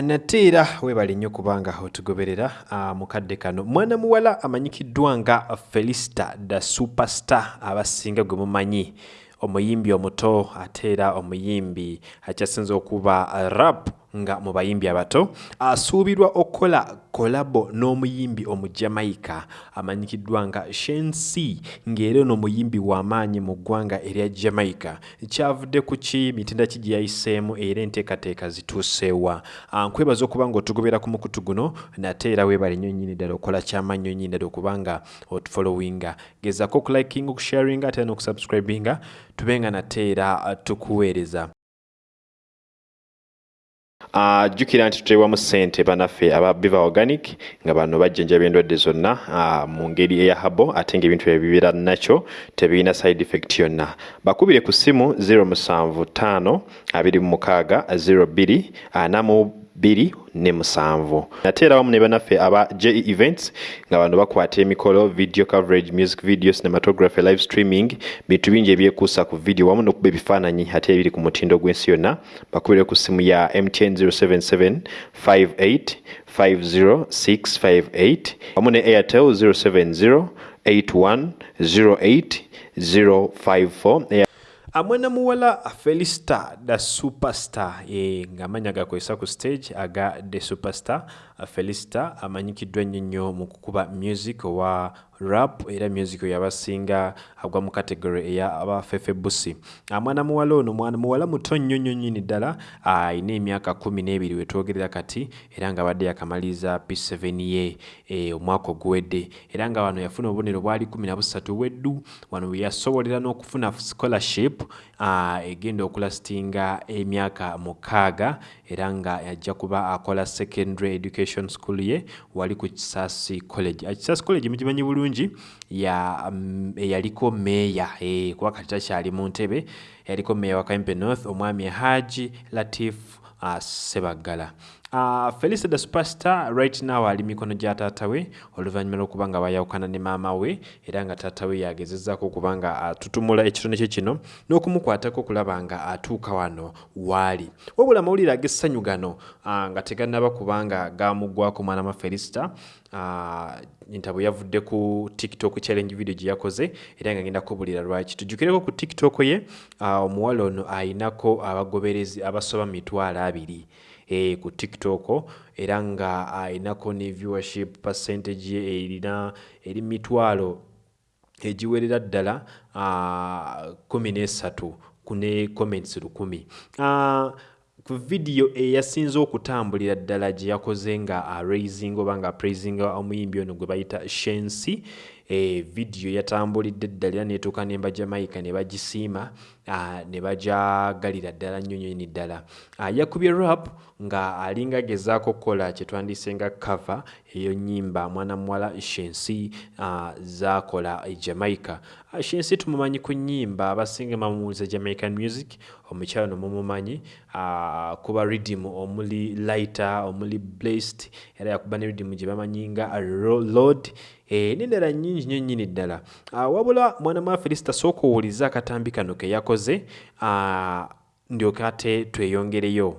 nate era webali nnyo kubanga otugoberera uh, mukadde kano. Mwana muwala amanyikiddwa nga felicita the superstar abasinga gwe mumanyi. Omuyimbi omuto ate era omuyimbi. Akyasinza okuba rap nga mu bayimbi abato asuubirwa okukola kolabo n'omuyimbi omujamaica amanyikiddwa nga shensi ng'era ono omuyimbi w'amaanyi mu ggwanga erya jamaica kyavudde ku ki? Mitenda ki gye yayiseemu era enteekateeka zituuseewa nkwebaza okuba nga otugobera ku mukutu guno nate era weebale nnyo nnyini ddala okola kyamaanyi nyo nnyini ddala okubanga otufollowinga. Gezaako okulikinga okusharinga ate n'okusubscribinga tube nga nate era tukuweereza jjukira nti tuteebwamu ssente banaffe aba biva organic nga bano bajjanjaba endwadde zonna mu ngeri eya habo ate ngaebintu bye bibeera nakyo tebirina side effect yonna. Bakubire ku ssimu 075 26 02 4 bbiri ne musanvu. Ate era wamu ne banaffe aba je events nga bano bakwata emikolo video coverage music video cinematography live streaming bintu bingi ebyekuusa ku video wamu n'okuba ebifaananyi ate ebiri ku mutindo gw'ensi yonna. Bakubire ku ssimu ya mtn 077 58 50658 wamu ne airtel 070 81 08 054 amwana muwala felista da superstar. E, ng'amanya gakozesa ku stage aga the superstar. Felista amanyikiddwa ennyo nnyo mu kukuba music owa rap era music yabasinga agwa mu kategory eya abafefe busi amwana muwala ono mwana muwala muto nnyo nnyo nnyini ddala ayina emyaka kumi n'ebiri wetwogerera kati era nga abadde yakamaliza p7 ye e, omwaka oguwedde. Era nga wano yafuna obubonero bwali kumi na busatu weddu wano we yasobolera n'okufuna scholarship egenda okulasitinga emyaka mukaaga era nga ajja kuba akola secondary education school ye wali ku kisasi college. Kisasi college mugimanyi bulungi eyaliko ya, um, meeya. E, kuba kati takyali mu ntebe yaliko meeya wa Kempe north omwami haji latif uh, sebaggala Uh, Felisa the Superstar right now ali mikono gya taata we oluvannyuma lw'okuba nga bayawukana ne maama we era nga taata we yagezezzaako okuba nga atutumula ekitone kye kino n'okumukwatako okulaba nga atuuka wano waali wabula amawulire ag'essanyu gano uh, nga tegannaba kubanga gamuggwako mwana ma Felicita uh, ntabo yavudde ku tiktok challenge video gye yakoze era nga ngenda kubulira lwaki. Tujjukireko ku tiktok ye uh, omuwala ono ayinako abagoberezi abasoba mitwalo abiri ku tiktok era nga ayinako ne viewership percentage ye erina eri mitwalo egiwerera ddala kumi nesatu kune comments lukumi. Uh, ku vidiyo eyasinze okutambulira ddala gye yakoze nga araising oba nga praisinga omuyimbi ono gwe bayita shensi e, vidiyo yatambulidde ddala era netuuka ne bajamaika ne bagisiima ne bajagalira ddala nnyo nyoni ddala. Yakubye rap nga alinga agezaako okukola kyetwandise nga cover eyo nyimba mwana muwala shensi zakola e jamaica shensi tumumanyi ku nyimba abasinga bamuwuliza jamaican music omukyalo nomumumanyi kuba ridim omuli lighter omuli blessed era yakuba ne ridim gye bamanyi nga lord n'endala nnyingi nnyo nnyini ddala wabula mwana mwa felicita sooka owuliza akatambi kano ke yakoze tweyongereyo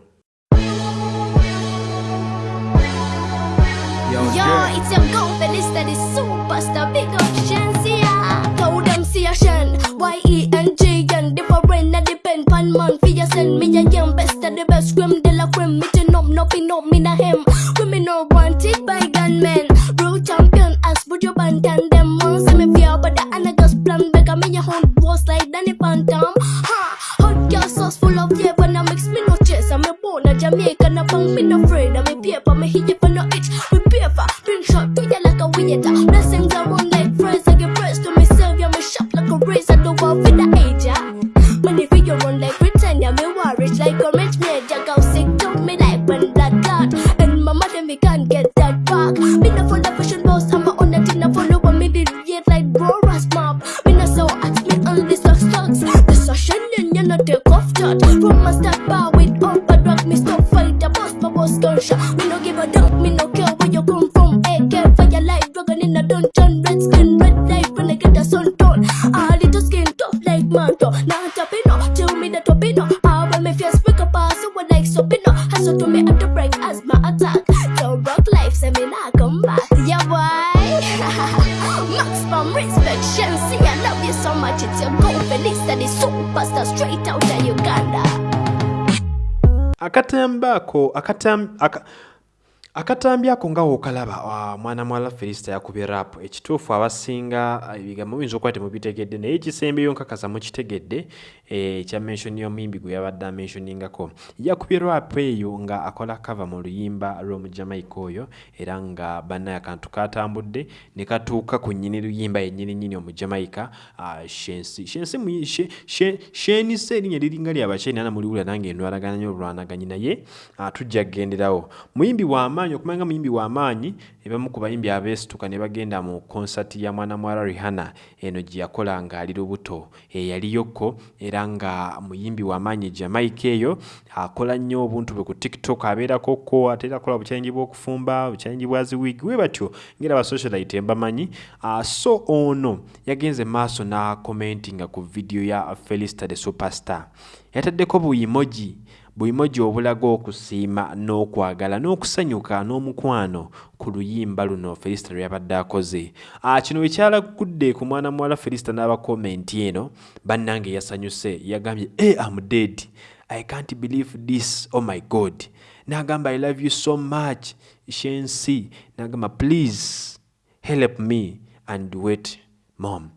Yo, it's your superstar, big them see a Shen, Y-E-N-G, and different, and depend. Pan man, send me a young best of the best, de la me to nom me na him. Women are wanted by gunmen, ya palo itch We be a bring shot, we ya like a weirda Nothing. You so much. It's your go Felista, the superstar straight out of Uganda. akatambi ako akatam- aka- akatambi ako nga wookalaba ah, mwana mwala felisita yakubye rap. Ekituufu abasinga ah, ebigambo biyinza okuba temubitegedde naye ekisembeyo nkakasa mukitegedde eh, ekya menshoni y'omuyimbi gwe yabadde amenshoningako yakubye rap eyo nga akola kava mu luyimba lw'omujamaica oyo era nga bannaye akantu katambudde ne katuuka ku nnyini luyimba yennyini nnyini omujamaica ah, shensi shensi muyi- she- she- shenisa erinnya liringa lyabakyeyi nana muliwulira nange endwalagana nyo olwanaganyi naye tujja kugenderawo muyimbi w'amaanyi okumanya nga muyimbi w'amaanyi ebamu ku bayimbi abeesituka ne bagenda mu konsati ya mwana muwala rihana eno gye yakola ng'ali lubuto. Eyaliyokko era nga muyimbi w'amaanyi jamaica eyo akola nnyo obuntu bwe ku tiktok abeerako ko ate era akola bukyalenji bw'okufumba bukyalenji bwa ziwiigi we batyo ngera basocialite mbamanyi. Ah, so ono yagenze maaso n'akomentinga ku vidiyo ya felista the superstar. Yataddeko buyimoji buyimoji obulaga okusiima n'okwagala n'okusanyuka n'omukwano ku luyimba luno felisita lwe yabadde akoze. Ah, kino bwe kyalagudde ku mwana muwala felisita n'abakomenti eno bannange yasanyuse yagambye e am dead. I can't believe this. Oh my god. N'agamba i love you so much shensi. N'agamba please help me and duet mom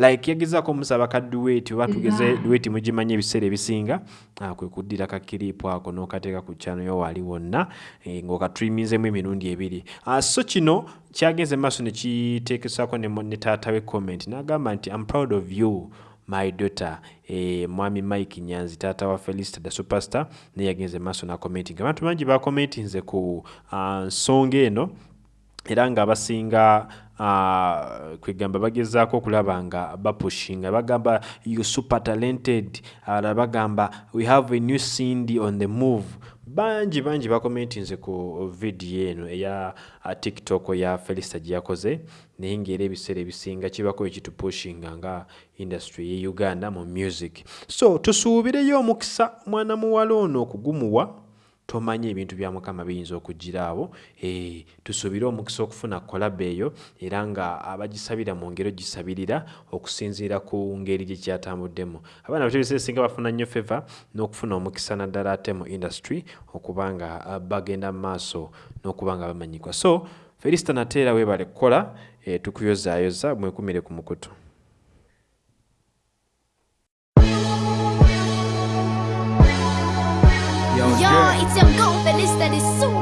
like yagezaako omusaba ka duet oba tugeze duet mugimanyi ebiseera ebisinga ah, kwe kuddira kakiripu ako n'okateeka ku kyano yo wali wonna eh, ng'okatrimizemu emirundi ebiri. Ah, so kino kyagenze maaso ne kiteekesaako ne taata we comment n'agamba nti i'm proud of you my daughter. Eh, mwami mike nyanzi taata wa felicita the superstar naye yagenze maaso n'akomentinga abantu bangi bakomentinze ku ah, nsonga eno era ng'abasinga uh, kwegamba bagezaako okulaba nga bapushinga. Bagamba you super talented. Abalala bagamba we have a new cindy on the move. Bangi bangi bakomentinze ku vidiyo eno eya uh, tiktok ya felicita gye yakoze naye ngaera ebiseera ebisinga kibako ekitupushinga nga industry ye uganda mu music. So tusuubireyo omukisa mwana muwala ono okugumuwa tomanye ebintu bya mukama biyinza okugiraawo. E, tusuubire omukisa okufuna kolaba eyo era nga abagisabira mu ngero gisabirira okusinziira ku ngeri gye kyatambuddemu abaana bato ebiseera ebisinga bafuna nnyo feva n'okufuna omukisa naddala ate mu industry okuba nga ah, bagenda mu maaso n'okuba nga bamanyikwa. So felisita nateera weebale kukola e, tukuyozaayoza mwekumire ku mukutu. Yo, it's that is so